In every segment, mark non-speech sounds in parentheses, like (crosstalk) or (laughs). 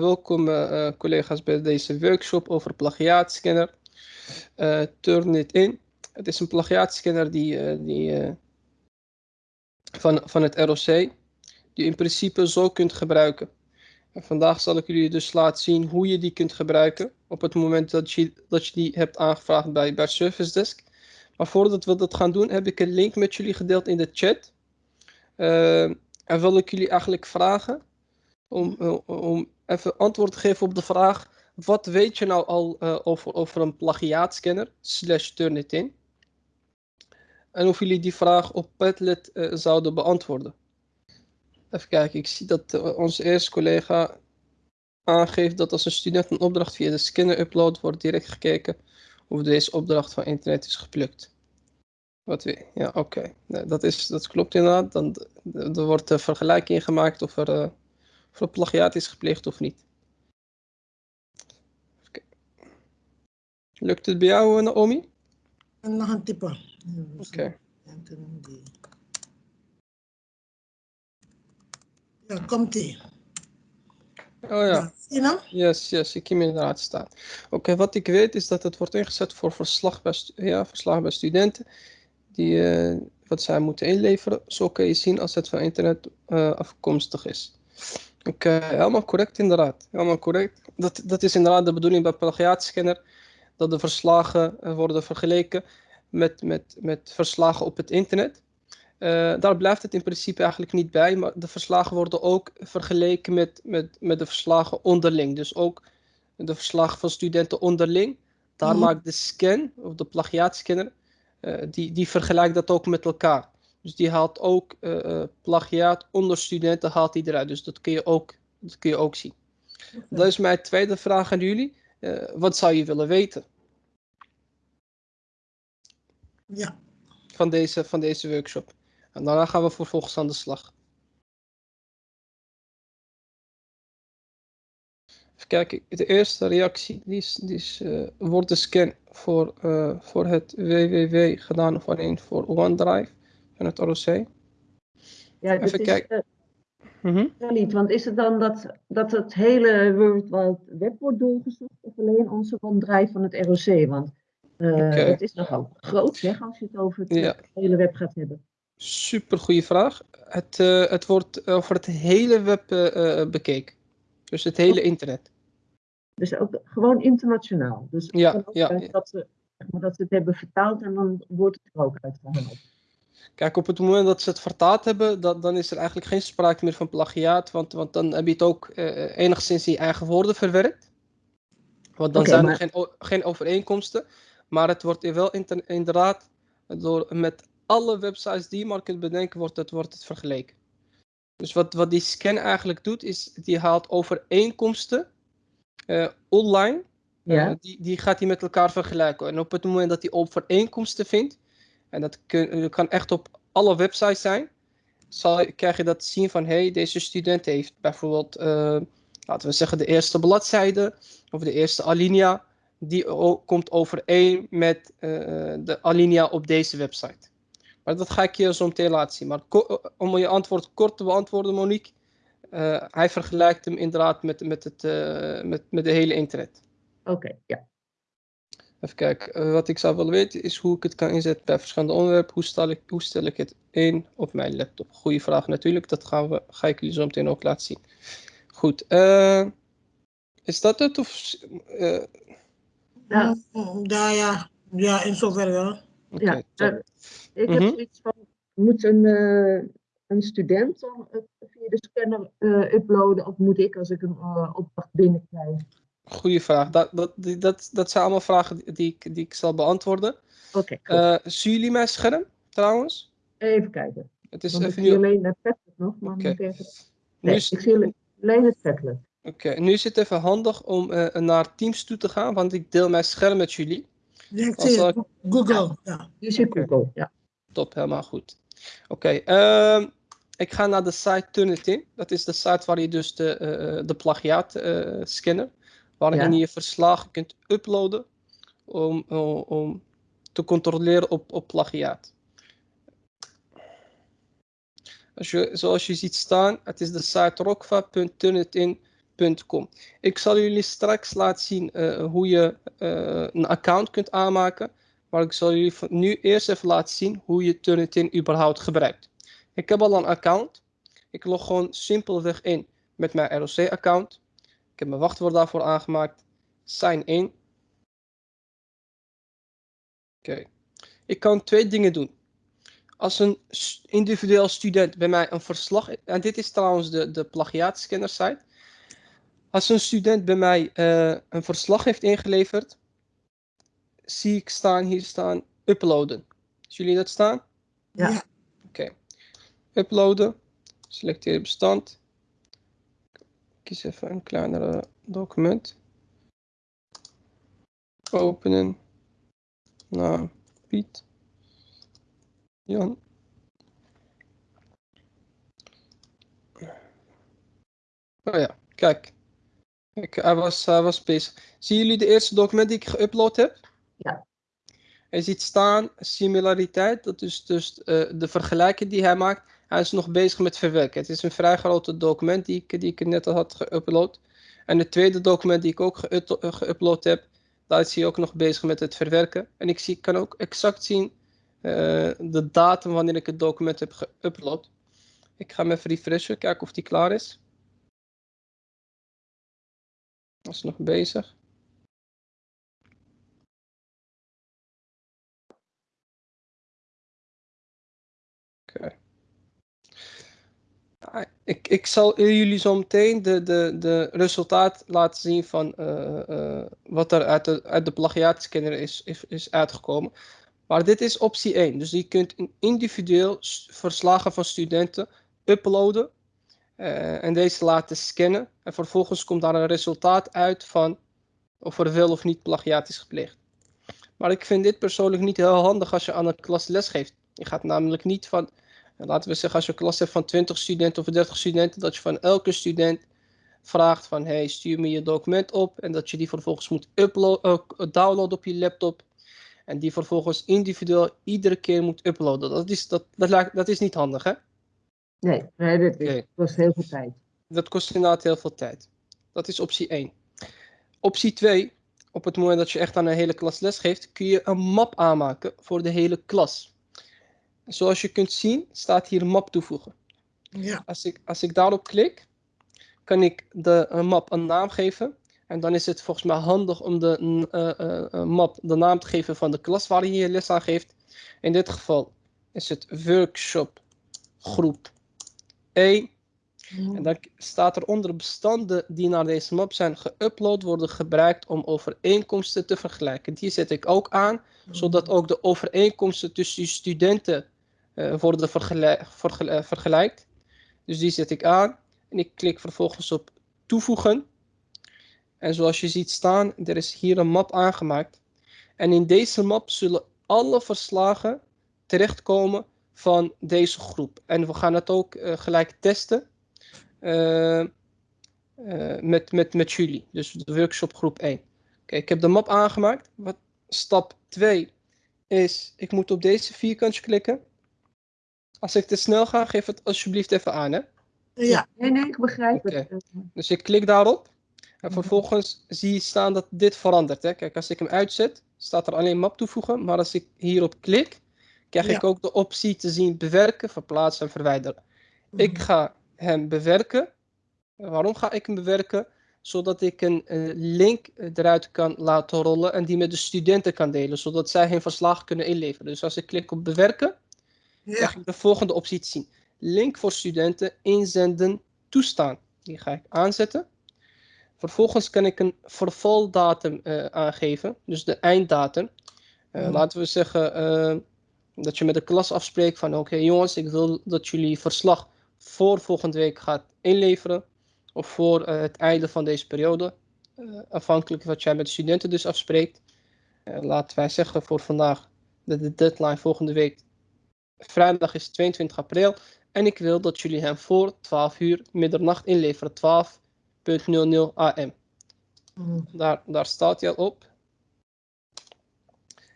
welkom uh, collega's bij deze workshop over plagiaatscanner. Uh, Turnitin. Het is een plagiaatscanner die, die van, van het ROC, die in principe zo kunt gebruiken. En vandaag zal ik jullie dus laten zien hoe je die kunt gebruiken op het moment dat je, dat je die hebt aangevraagd bij, bij Service Desk. Maar voordat we dat gaan doen, heb ik een link met jullie gedeeld in de chat. en wil ik jullie eigenlijk vragen om, om even antwoord geven op de vraag: wat weet je nou al uh, over, over een plagiaatscanner slash Turnitin? En of jullie die vraag op Padlet uh, zouden beantwoorden. Even kijken, ik zie dat uh, onze eerste collega aangeeft dat als een student een opdracht via de scanner uploadt, wordt direct gekeken of deze opdracht van internet is geplukt. Wat weer? Ja, oké. Dat, is, dat klopt inderdaad. Dan, er wordt een vergelijking gemaakt of er of er plagiaat is gepleegd of niet. Lukt het bij jou, Naomi? Nog een typen. Oké. Okay. Ja, komt ie. Oh ja. Zie je nou? Yes, yes, ik zie hem inderdaad staan. Oké, okay, wat ik weet is dat het wordt ingezet voor verslag bij, ja, verslag bij studenten die uh, wat zij moeten inleveren. Zo kun je zien als het van internet uh, afkomstig is. Oké, helemaal correct inderdaad. Helemaal correct. Dat, dat is inderdaad de bedoeling bij plagiaatscanner. Dat de verslagen eh, worden vergeleken met, met, met verslagen op het internet. Uh, daar blijft het in principe eigenlijk niet bij, maar de verslagen worden ook vergeleken met, met, met de verslagen onderling. Dus ook de verslagen van studenten onderling. Daar mm maakt de scan, of de plagiaatscanner, uh, die, die vergelijkt dat ook met elkaar. Dus die haalt ook uh, plagiaat onder studenten haalt die eruit. Dus dat kun je ook, dat kun je ook zien. Dat is mijn tweede vraag aan jullie. Uh, wat zou je willen weten? Ja. Van deze, van deze workshop. En daarna gaan we vervolgens aan de slag. Even kijken, de eerste reactie die is, die is uh, wordt de scan voor, voor het www gedaan of alleen voor OneDrive van het ROC. Ja, Even kijken. Uh, mm -hmm. niet, want is het dan dat, dat het hele World Wide Web wordt doorgezocht of alleen onze OneDrive van het ROC? Want uh, okay. het is nogal groot zeg, als je het over het ja. hele web gaat hebben. Super goede vraag. Het, uh, het wordt over het hele web bekeken. Dus het hele internet. Dus ook gewoon internationaal. Dus ja, ja. Dat, ze, dat ze het hebben vertaald en dan wordt het er ook uitgehaald. Kijk, op het moment dat ze het vertaald hebben, dat, dan is er eigenlijk geen sprake meer van plagiaat. Want, want dan heb je het ook uh, enigszins in je eigen woorden verwerkt. Want dan okay, zijn er geen, geen overeenkomsten. Maar het wordt wel inderdaad door, met alle websites die je maar kunt bedenken, wordt het, wordt het vergeleken. Dus wat, wat die scan eigenlijk doet, is die haalt overeenkomsten uh, online. Ja. Uh, die, die gaat hij met elkaar vergelijken. En op het moment dat hij overeenkomsten vindt, en dat kan echt op alle websites zijn, zal, krijg je dat zien van, hey, deze student heeft bijvoorbeeld, uh, laten we zeggen, de eerste bladzijde of de eerste alinea, die komt overeen met de alinea op deze website. Maar dat ga ik je zo meteen laten zien. Maar om je antwoord kort te beantwoorden, Monique. Uh, hij vergelijkt hem inderdaad met, met, het, met, met de hele internet. Oké, ja. Even kijken. Uh, wat ik zou willen weten is hoe ik het kan inzetten bij verschillende onderwerpen. Hoe stel ik, hoe stel ik het in op mijn laptop? Goeie vraag natuurlijk. Dat gaan we, ga ik jullie zo meteen ook laten zien. Goed. is dat het? Of, ja. ja, ja. Ja, in zoverre wel. Okay, ja, ik heb zoiets van, moet een, uh, een student dan via de scanner uh, uploaden of moet ik als ik een uh, opdracht binnenkrijg? Goeie vraag. Dat, dat, dat, dat zijn allemaal vragen die ik, die ik zal beantwoorden. Oké. Okay, zien jullie mijn scherm trouwens? Even kijken. Het is Want even ik zie nu... alleen het Padlet nog, maar okay. moet even... Nee, is... ik zie alleen het Padlet. Oké, okay. nu is het even handig om naar Teams toe te gaan, want ik deel mijn scherm met jullie. Ja, ik zie het. Google. Ja. Je ziet Google, ja. Top, helemaal goed. Oké, okay, uh, ik ga naar de site Turnitin. Dat is de site waar je dus de, uh, de plagiaat uh, scanner, waarin ja. je je verslagen kunt uploaden om, om, om te controleren op, op plagiaat. Als je, zoals je ziet staan, het is de site rokva.turnitin.nl Ik zal jullie straks laten zien uh, hoe je uh, een account kunt aanmaken. Maar ik zal jullie nu eerst even laten zien hoe je Turnitin überhaupt gebruikt. Ik heb al een account. Ik log gewoon simpelweg in met mijn ROC-account. Ik heb mijn wachtwoord daarvoor aangemaakt. Sign in. Oké. Ik kan twee dingen doen. Als een individueel student bij mij een verslag... En dit is trouwens de, de plagiaatscanner site. Als een student bij mij uh, een verslag heeft ingeleverd... Zie ik staan, hier staan, uploaden. Zien jullie dat staan? Ja. Oké. Okay. Uploaden. Selecteer bestand. Kies even een kleinere document. Openen. Nou, Piet. Jan. Oh ja, kijk. kijk hij, was, hij was bezig. Zien jullie de eerste document die ik geüpload heb? Ja. Hij ziet staan similariteit, dat is dus uh, de vergelijking die hij maakt. Hij is nog bezig met verwerken. Het is een vrij groot document die ik, net al had geüpload. En het tweede document die ik ook geüpload heb, daar is hij ook nog bezig met het verwerken. En ik zie, kan ook exact zien uh, de datum wanneer ik het document heb geüpload. Ik ga hem even refreshen, kijken of die klaar is. Hij is nog bezig. Ik, ik zal jullie zo meteen de, de, de resultaat laten zien van uh, uh, wat er uit de, uit de plagiaatscanner is, is, uitgekomen. Maar dit is optie 1. Dus je kunt individueel verslagen van studenten uploaden uh, en deze laten scannen. En vervolgens komt daar een resultaat uit van of er wel of niet plagiaat is gepleegd. Maar ik vind dit persoonlijk niet heel handig als je aan een klas les geeft. Je gaat namelijk niet van, laten we zeggen als je een klas hebt van 20 studenten of 30 studenten, dat je van elke student vraagt van hey stuur me je document op en dat je die vervolgens moet uh, downloaden op je laptop en die vervolgens individueel iedere keer moet uploaden. Dat is, dat, dat, dat is niet handig, hè? Nee, nee dat okay. kost heel veel tijd. Dat kost inderdaad heel veel tijd. Dat is optie 1. Optie 2, op het moment dat je echt aan een hele klas les geeft, kun je een map aanmaken voor de hele klas. Zoals je kunt zien, staat hier map toevoegen. Ja. Als, ik, als ik daarop klik, kan ik de map een naam geven. En dan is het volgens mij handig om de uh, uh, map de naam te geven van de klas waar je je les aan geeft. In dit geval is het workshop groep 1. En dan staat er onder bestanden die naar deze map zijn geüpload worden gebruikt om overeenkomsten te vergelijken. Die zet ik ook aan, zodat ook de overeenkomsten tussen studenten worden vergelijk, vergelijk, vergelijkt. Dus die zet ik aan en ik klik vervolgens op toevoegen. En zoals je ziet staan, er is hier een map aangemaakt. En in deze map zullen alle verslagen terechtkomen van deze groep. En we gaan het ook uh, gelijk testen uh, met, met, met jullie. Dus de workshop groep 1. Oké, ik heb de map aangemaakt. Wat, stap 2 is, ik moet op deze vierkantje klikken. Als ik te snel ga, geef het alsjeblieft even aan, hè? Ja. Nee, nee, ik begrijp okay. het. Dus ik klik daarop. En vervolgens zie je staan dat dit verandert. Hè? Kijk, als ik hem uitzet, staat er alleen map toevoegen. Maar als ik hierop klik, krijg Ja. ik ook de optie te zien bewerken, verplaatsen en verwijderen. Ik ga hem bewerken. Waarom ga ik hem bewerken? Zodat ik een eh, link eruit kan laten rollen en die met de studenten kan delen. Zodat zij hun verslag kunnen inleveren. Dus als ik klik op bewerken, Ja. krijg ik de volgende optie te zien. Link voor studenten inzenden toestaan. Die ga ik aanzetten. Vervolgens kan ik een vervaldatum eh, aangeven, dus de einddatum. Eh. Laten we zeggen eh, dat je met de klas afspreekt van oké jongens, ik wil dat jullie verslag voor volgende week gaat inleveren. Of voor het einde van deze periode. Afhankelijk wat jij met de studenten dus afspreekt. Laten wij zeggen voor vandaag dat de deadline volgende week vrijdag is 22 april. En ik wil dat jullie hem voor 12 uur middernacht inleveren. 12.00 am. Mhm. Daar, daar staat hij al op.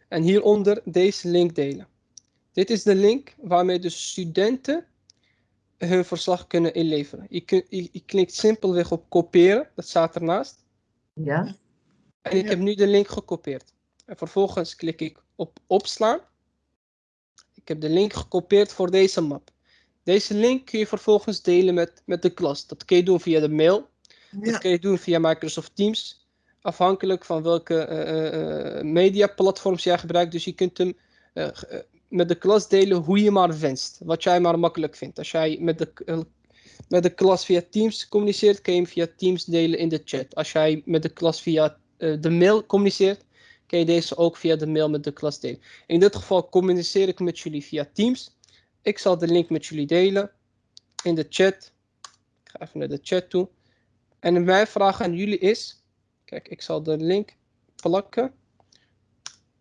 En hieronder deze link delen. Dit is de link waarmee de studenten hun verslag kunnen inleveren. Je, kun, je, je klikt simpelweg op kopiëren, dat staat ernaast. Ja. En ik heb nu de link gekopieerd. En vervolgens klik ik op opslaan. Ik heb de link gekopieerd voor deze map. Deze link kun je vervolgens delen met, met de klas. Dat kun je doen via de mail. Dat kun je doen via Microsoft Teams. Afhankelijk van welke uh, uh, mediaplatforms jij gebruikt. Dus je kunt hem uh, met de klas delen hoe je maar wenst. Wat jij maar makkelijk vindt. Als jij met de, met de klas via Teams communiceert, kun je hem via Teams delen in de chat. Als jij met de klas via de mail communiceert, kun je deze ook via de mail met de klas delen. In dit geval communiceer ik met jullie via Teams. Ik zal de link met jullie delen in de chat. Ik ga even naar de chat toe. En mijn vraag aan jullie is, kijk, ik zal de link plakken.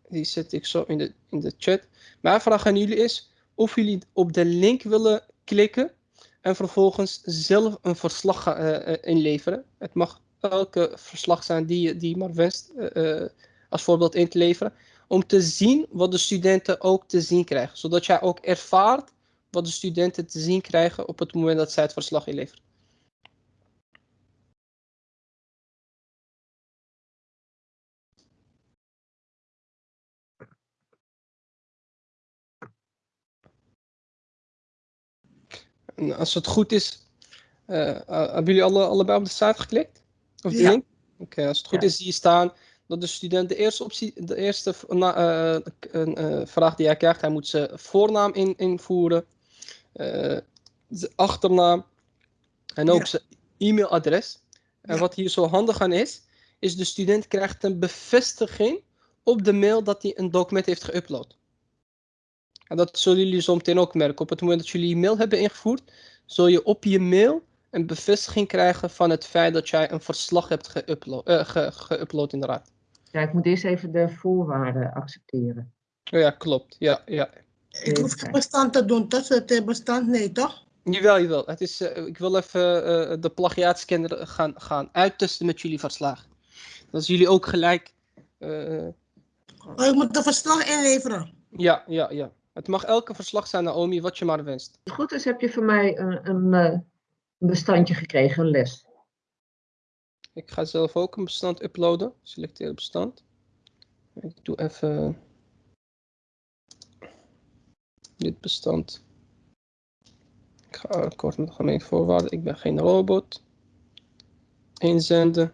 Die zet ik zo in de, in de chat. Mijn vraag aan jullie is of jullie op de link willen klikken en vervolgens zelf een verslag uh, inleveren. Het mag elke verslag zijn die je die maar wenst uh, als voorbeeld in te leveren. Om te zien wat de studenten ook te zien krijgen. Zodat jij ook ervaart wat de studenten te zien krijgen op het moment dat zij het verslag inleveren. als het goed is, uh, hebben jullie alle, allebei op de site geklikt? Of de link? Oké, als het goed is, zie je staan dat de student de eerste, optie, de eerste uh, vraag die hij krijgt, hij moet zijn voornaam in, invoeren, zijn achternaam en ook zijn e-mailadres. En wat hier zo handig aan is, is de student krijgt een bevestiging op de mail dat hij een document heeft geüpload. En dat zullen jullie zo meteen ook merken. Op het moment dat jullie je mail hebben ingevoerd, zul je op je mail een bevestiging krijgen van het feit dat jij een verslag hebt geüpload, uh, ge, geüpload inderdaad. Ja, ik moet eerst even de voorwaarden accepteren. Oh ja, klopt. Ja, ja. Ik hoef geen bestand te doen, dat is het bestand, nee toch? Jawel, jawel. Het is, uh, ik wil even uh, de plagiaatscanner gaan, gaan uittesten met jullie verslag. Dat is jullie ook gelijk. oh, ik moet de verslag inleveren? Ja, ja, ja. Het mag elke verslag zijn, Naomi, wat je maar wenst. Als het goed is, heb je van mij een, een, een bestandje gekregen, een les. Ik ga zelf ook een bestand uploaden. Selecteer bestand. Ik doe even dit bestand. Ik ga kort met gemeen voorwaarden. Ik ben geen robot. Inzenden.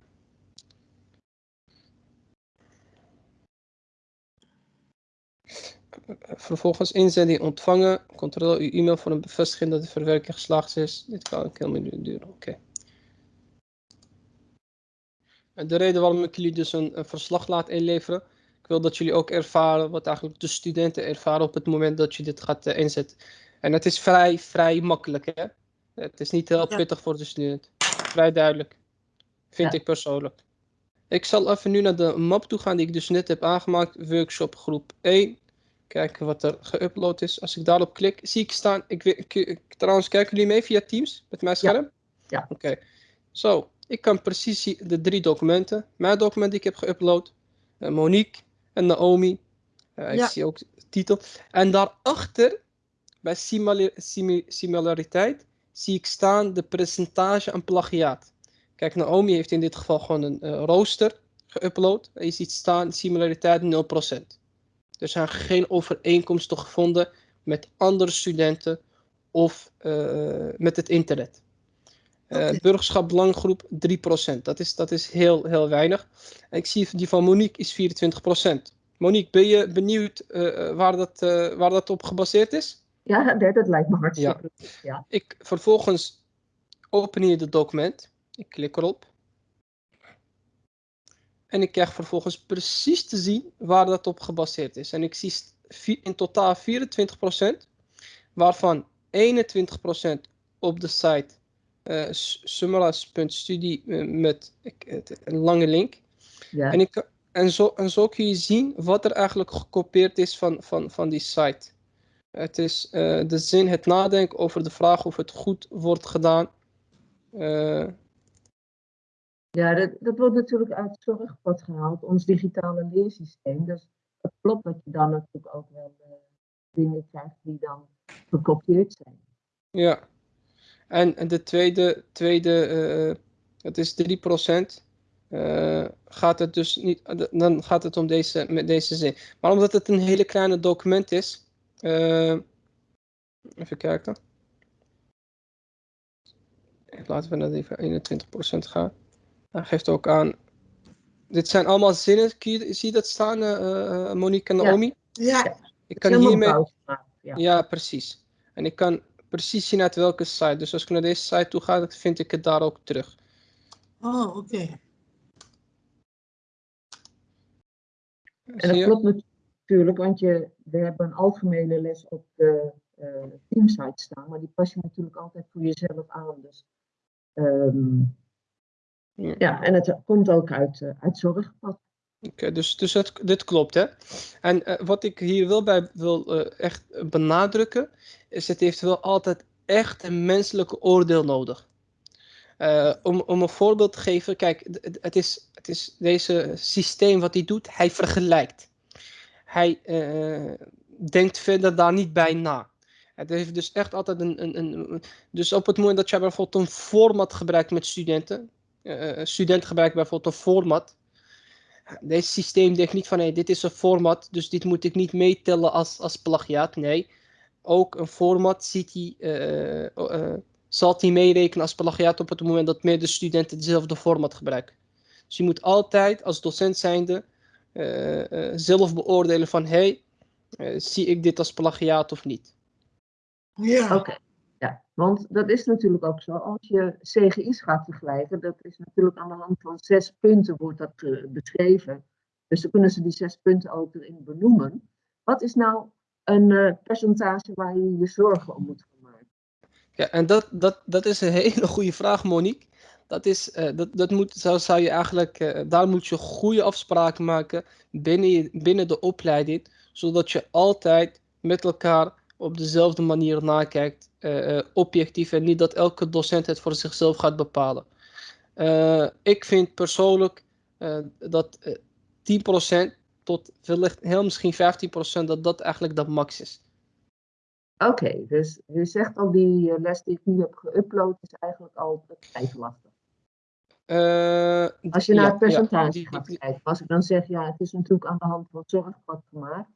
Vervolgens inzending ontvangen. Controleer uw e-mail voor een bevestiging dat de verwerking geslaagd is. Dit kan een minuut duren. Oké. De reden waarom ik jullie dus een, een, verslag laat inleveren. Ik wil dat jullie ook ervaren wat eigenlijk de studenten ervaren op het moment dat je dit gaat uh, inzetten. En het is vrij, vrij makkelijk. Hè? Het is niet heel pittig voor de student. Vrij duidelijk. Vind ja. ik persoonlijk. Ik zal even nu naar de map toe gaan die ik dus net heb aangemaakt. Workshop groep 1. Kijken wat er geüpload is. Als ik daarop klik, zie ik staan. Ik, ik, ik, trouwens, kijken jullie mee via Teams met mijn scherm? Ja. ja. Oké. Zo, ik kan precies zien de drie documenten. Mijn document die ik heb geüpload. Uh, Monique en Naomi. Uh, ik zie ook de titel. En daarachter, bij similariteit, zie ik staan de percentage aan plagiaat. Kijk, Naomi heeft in dit geval gewoon een uh, rooster geüpload. En je ziet staan similariteit 0%. Er zijn geen overeenkomsten gevonden met andere studenten of uh, met het internet. Uh, okay. Burgerschap belanggroep 3%. Dat is, dat is heel, heel weinig. Ik zie die van Monique is 24%. Monique, ben je benieuwd uh, waar, dat, waar dat op gebaseerd is? Ja, dat, lijkt me hartstikke ja. ja. Ik, vervolgens open hier het document. Ik klik erop. En ik krijg vervolgens precies te zien waar dat op gebaseerd is. En ik zie in totaal 24%, waarvan 21% op de site uh, summaras.studie uh, met een lange link. Ja. En, ik, en, zo, en zo kun je zien wat er eigenlijk gekopieerd is van, van, van die site. Het is uh, de zin, het nadenken over de vraag of het goed wordt gedaan. Uh, ja, dat, dat wordt natuurlijk uit het zorgpad gehaald, ons digitale leersysteem. Dus het klopt dat je dan natuurlijk ook wel uh, dingen krijgt die dan gekopieerd zijn. Ja, En de tweede, tweede dat is 3%. Uh, gaat het dus niet, dan gaat het om deze, met deze zin. Maar omdat het een hele kleine document is, uh, even kijken. Laten we naar even 21% gaan. Hij geeft ook aan. Dit zijn allemaal zinnen. Zie je dat staan, uh, Monique en Naomi? Ja. ja. Ik kan hiermee. Ja. ja, precies. En ik kan precies zien uit welke site. Dus als ik naar deze site toe ga, vind ik het daar ook terug. Oh, oké. En dat klopt natuurlijk, want je, we hebben een algemene les op de uh, teamsite staan, maar die pas je natuurlijk altijd voor jezelf aan. Dus, um, ja. ja. en het komt ook uit, uh, uit zorgpad. Oké, dus, dus dit klopt, hè? En uh, wat ik hier wel bij wil echt benadrukken, is het heeft wel altijd echt een menselijke oordeel nodig. Uh, om, om een voorbeeld te geven, kijk, het is, het is deze systeem wat hij doet, hij vergelijkt. Hij denkt verder daar niet bij na. Het heeft dus echt altijd een, een, een, Dus op het moment dat jij bijvoorbeeld een format gebruikt met studenten, uh, studenten gebruiken bijvoorbeeld een format. Deze systeem denkt niet van hey, dit is een format, dus dit moet ik niet meetellen als, als plagiaat. Nee, ook een format ziet hij zal hij meerekenen als plagiaat op het moment dat meerdere studenten dezelfde format gebruiken. Dus je moet altijd als docent zijnde uh, uh, zelf beoordelen van hey, uh, zie ik dit als plagiaat of niet. Ja. Oké, ja, want dat is natuurlijk ook zo. Als je CGI's gaat vergelijken, dat is natuurlijk aan de hand van zes punten wordt dat beschreven. Dus dan kunnen ze die zes punten ook erin benoemen. Wat is nou een percentage waar je je zorgen om moet ja, en dat, dat, dat is een (laughs) hele goede vraag, Monique. Dat is, uh, dat, dat moet, zo zou je eigenlijk, daar moet je goede afspraken maken binnen, binnen de opleiding, zodat je altijd met elkaar op dezelfde manier nakijkt, uh, objectief, en niet dat elke docent het voor zichzelf gaat bepalen. ik vind persoonlijk dat 10% tot wellicht heel misschien 15% dat dat eigenlijk de max is. Oké, dus je zegt al die eh, les die ik nu heb geüpload is eigenlijk al vrij lastig. Uh, als je naar het percentage ja, gaat kijken, als ik dan zeg, ja, het is natuurlijk aan de hand van zorgpad gemaakt,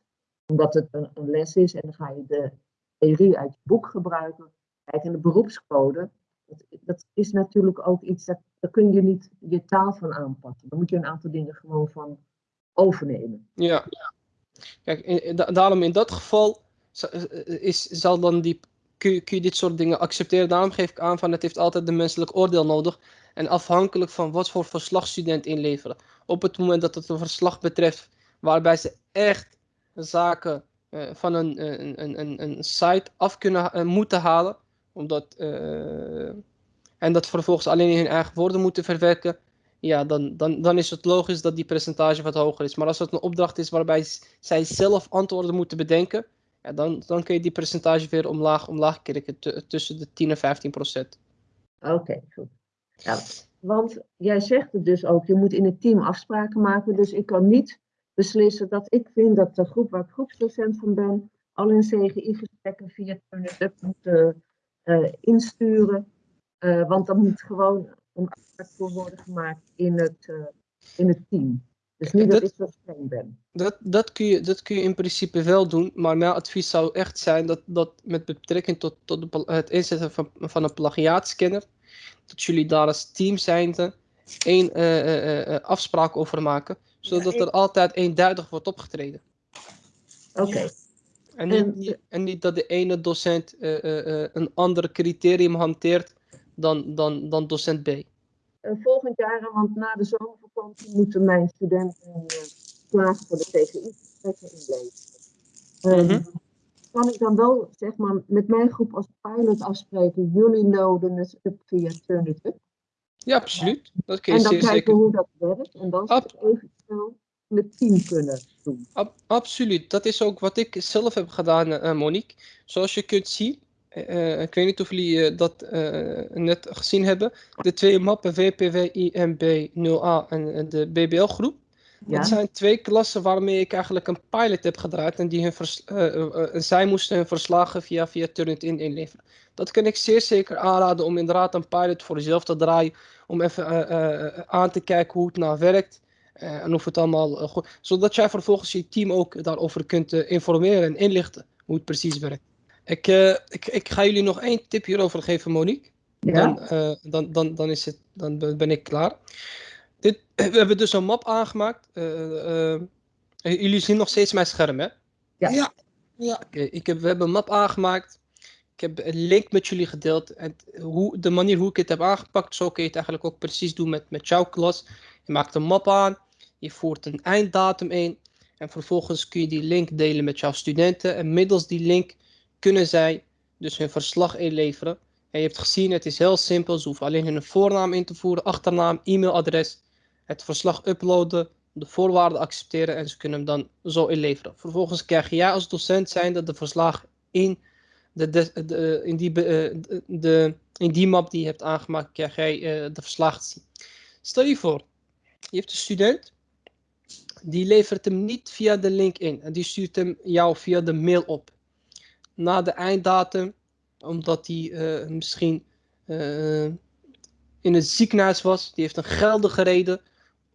omdat het een, les is en dan ga je de theorie uit je boek gebruiken. Kijk, in de beroepscode, dat, dat is natuurlijk ook iets, dat, daar kun je niet je taal van aanpassen. Dan moet je een aantal dingen gewoon van overnemen. Ja, kijk, daarom in dat geval eh, eh, is, zal dan die, kun, je, kun je dit soort dingen accepteren? Daarom geef ik aan van het heeft altijd een menselijk oordeel nodig. En afhankelijk van wat voor verslag student inleveren. Op het moment dat het een verslag betreft waarbij ze echt zaken uh, van een, een, een, een, site af kunnen uh, moeten halen. Omdat, en dat vervolgens alleen in hun eigen woorden moeten verwerken. Ja, dan, dan, dan is het logisch dat die percentage wat hoger is. Maar als het een opdracht is waarbij zij zelf antwoorden moeten bedenken ja, dan, dan kun je die percentage weer omlaag, omlaag krikken tussen de 10 en 15 procent. Oké, goed. Ja, want jij zegt het dus ook, je moet in het team afspraken maken. Dus ik kan niet beslissen dat ik vind dat de groep waar ik groepsdocent van ben, al in CGI-gesprekken via TurnitUp moeten uh, insturen. Uh, want dan moet gewoon een afspraak voor worden gemaakt in het, uh, in het team. Dus niet dat, dat, ik zo streng ben. Dat, dat, kun je, dat kun je in principe wel doen, maar mijn advies zou echt zijn dat, dat met betrekking tot, tot het inzetten van, van een plagiaatscanner, dat jullie daar als team zijnde één afspraak over maken, zodat er altijd eenduidig wordt opgetreden. Oké. En, en niet dat de ene docent een ander criterium hanteert dan, dan, dan docent B. volgend jaar, want na de zomer moeten mijn studenten klagen voor de TGI-gesprekken inleveren. Um, Kan ik dan wel, zeg maar, met mijn groep als pilot afspreken, jullie loaden het up via Turnitin? Ja, absoluut. Dat kun je en dan kijken zeker. hoe dat werkt en dan Ab eventueel met team kunnen doen. Ab absoluut. Dat is ook wat ik zelf heb gedaan, uh, Monique. Zoals je kunt zien, uh, ik weet niet of jullie uh, dat net gezien hebben. De twee mappen VPW IMB 0A en de BBL groep. Ja. Dat zijn twee klassen waarmee ik eigenlijk een pilot heb gedraaid. En die hun zij moesten hun verslagen via, via Turnitin inleveren. Dat kan ik zeer zeker aanraden om inderdaad een pilot voor jezelf te draaien. Om even aan te kijken hoe het nou werkt. en of het allemaal goed Zodat jij vervolgens je team ook daarover kunt informeren en inlichten hoe het precies werkt. Ik, ik, ik ga jullie nog één tip hierover geven, Monique. Dan, dan, dan, dan, is het, dan ben ik klaar. Dit, (clears throat) we hebben dus een map aangemaakt. jullie zien nog steeds mijn scherm, hè? Ja. ja. ja. ik heb, we hebben een map aangemaakt. Ik heb een link met jullie gedeeld. En hoe, de manier hoe ik het heb aangepakt, zo kun je het eigenlijk ook precies doen met, met jouw klas. Je maakt een map aan, je voert een einddatum in. En vervolgens kun je die link delen met jouw studenten. En middels die link kunnen zij dus hun verslag inleveren. En je hebt gezien, het is heel simpel. Ze hoeven alleen hun voornaam in te voeren, achternaam, e-mailadres. Het verslag uploaden, de voorwaarden accepteren en ze kunnen hem dan zo inleveren. Vervolgens krijg jij als docent zijnde de verslag in, de, in, die, eh, de, in die map die je hebt aangemaakt, krijg jij uh, de verslag te zien. Stel je voor, je hebt een student, die levert hem niet via de link in en die stuurt hem jou via de mail op. Na de einddatum, omdat hij uh, misschien in het ziekenhuis was, die heeft een geldige reden,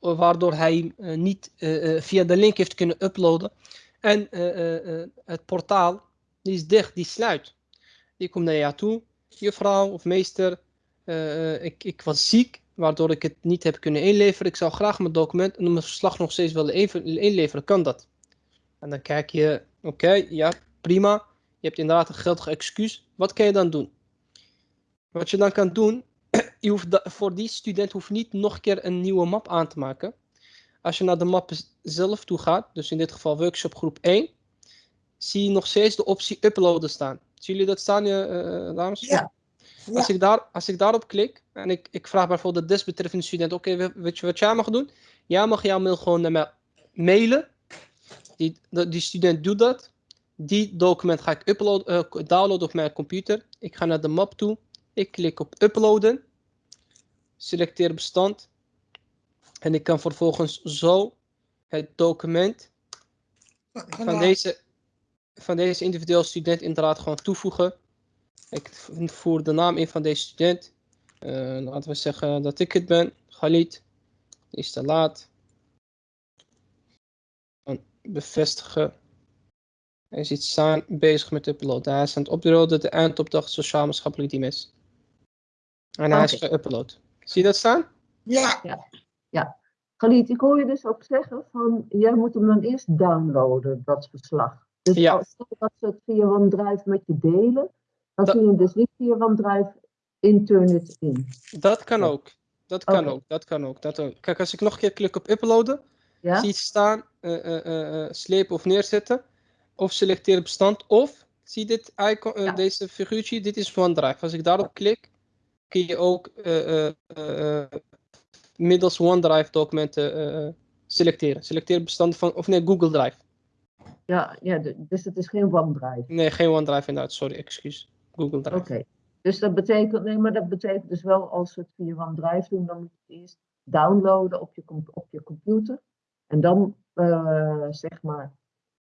waardoor hij niet via de link heeft kunnen uploaden. En het portaal, die is dicht, die sluit. Die komt naar jou toe, juffrouw of meester, ik, ik was ziek, waardoor ik het niet heb kunnen inleveren. Ik zou graag mijn document en mijn verslag nog steeds willen inleveren. Kan dat? En dan kijk je, oké, ja, prima. Je hebt inderdaad een geldig excuus. Wat kan je dan doen? Wat je dan kan doen, (clears throat) je hoeft voor die student hoeft niet nog een keer een nieuwe map aan te maken. Als je naar de map zelf toe gaat, dus in dit geval workshop groep 1, zie je nog steeds de optie uploaden staan. Zien jullie dat staan, uh, dames? Ja. Als, ik daar, als ik daarop klik en ik, ik vraag bijvoorbeeld de desbetreffende student, oké, weet je wat jij mag doen? Jij mag jouw mail gewoon naar mij mailen. Die, die student doet dat. Die document ga ik upload, uh, downloaden op mijn computer. Ik ga naar de map toe. Ik klik op uploaden. Selecteer bestand. En ik kan vervolgens zo het document van deze, van deze individuele student inderdaad gewoon toevoegen. Ik voer de naam in van deze student. Uh, laten we zeggen dat ik het ben. Khalid. Is te laat. bevestigen. Hij zit staan bezig met uploaden. Hij is aan het uploaden de eindopdracht sociaal-maatschappelijk dimensie. En hij is geüpload. Zie je dat staan? Ja. ja. ja. Galit, ik hoor je dus ook zeggen van, jij moet hem dan eerst downloaden, dat verslag. Dus ja. als dat ze het via OneDrive met je delen, dan kun je dus niet via OneDrive Internet in. Dat kan ook. Dat kan ook. Dat kan ook. Dat ook. Kijk, als ik nog een keer klik op uploaden, ja? zie je staan, uh, uh, uh, slepen of neerzetten, of selecteer bestand, of zie dit icon, ja. deze figuurtje, dit is OneDrive. Als ik daarop klik, kun je ook middels OneDrive documenten selecteren. Selecteer bestanden van, of nee, Google Drive. Ja, ja, dus het is geen OneDrive. Nee, geen OneDrive inderdaad, sorry, excuus. Google Drive. Oké, dus dat betekent, nee, maar dat betekent dus wel als we het via OneDrive doen, dan moet je het eerst downloaden op je, op je computer. En dan, zeg maar,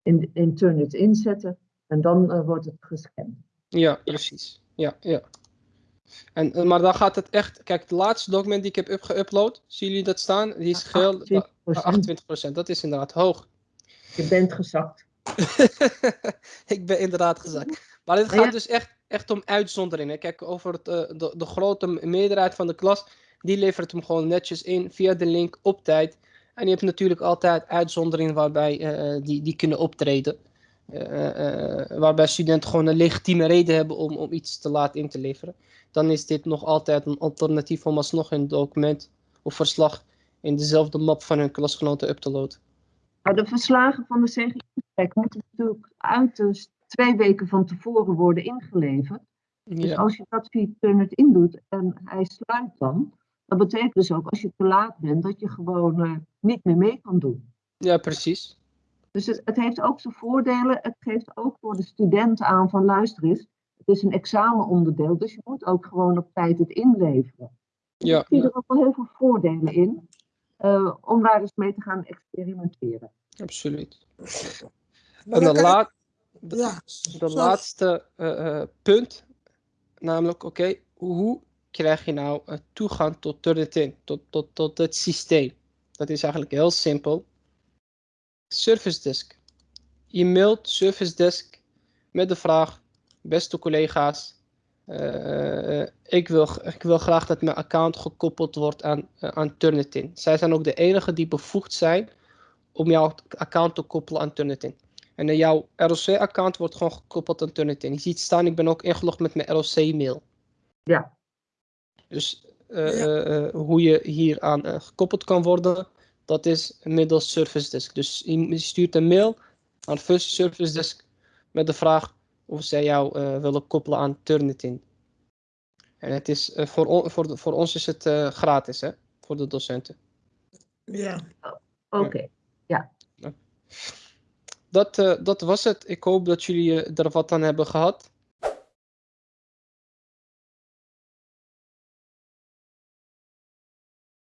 in, in Turnitin inzetten. En dan wordt het gescand. Ja, precies. Ja, ja. En, eh, maar dan gaat het echt, kijk, het laatste document die ik heb geüpload, zien jullie dat staan? Die is geel, 28%. Dat is inderdaad hoog. Je bent gezakt. (laughs) ik ben inderdaad gezakt. Maar het gaat dus echt, echt om uitzonderingen. Kijk, over het, uh, de, de grote meerderheid van de klas, die levert hem gewoon netjes in via de link op tijd. En je hebt natuurlijk altijd uitzonderingen waarbij uh, die, die kunnen optreden. Uh, waarbij studenten gewoon een legitieme reden hebben om, om iets te laat in te leveren dan is dit nog altijd een alternatief om alsnog een document of verslag in dezelfde map van hun klasgenoten up te loaden. Nou, de verslagen van de CGI moeten natuurlijk uiterst twee weken van tevoren worden ingeleverd. Dus als je dat via Turnet indoet en hij sluit dan, dat betekent dus ook als je te laat bent dat je gewoon uh, niet meer mee kan doen. Ja, precies. Dus het, het, heeft ook zijn voordelen. Het geeft ook voor de studenten aan van luister eens, het is een examenonderdeel, dus je moet ook gewoon op tijd het inleveren. Ja. Ik zie er ook wel heel veel voordelen in uh, om daar eens mee te gaan experimenteren. Absoluut. En de, la de, ja, de laatste uh, punt namelijk, oké, hoe krijg je nou toegang tot Turnitin, tot, tot, tot het systeem? Dat is eigenlijk heel simpel. Service Desk. Je mailt Service Desk met de vraag, beste collega's, uh, ik, wil, ik wil graag dat mijn account gekoppeld wordt aan, uh, aan Turnitin. Zij zijn ook de enige die bevoegd zijn om jouw account te koppelen aan Turnitin. En jouw ROC-account wordt gewoon gekoppeld aan Turnitin. Je ziet staan, ik ben ook ingelogd met mijn ROC-mail. Ja. Dus ja. hoe je hier aan gekoppeld kan worden, dat is middels Service Desk. Dus je stuurt een mail aan First Service Desk met de vraag of zij jou uh, willen koppelen aan Turnitin. En het is, uh, voor, voor, voor ons is het uh, gratis, hè? Voor de docenten. Ja. Oké, okay. ja. Dat, dat was het. Ik hoop dat jullie er wat aan hebben gehad.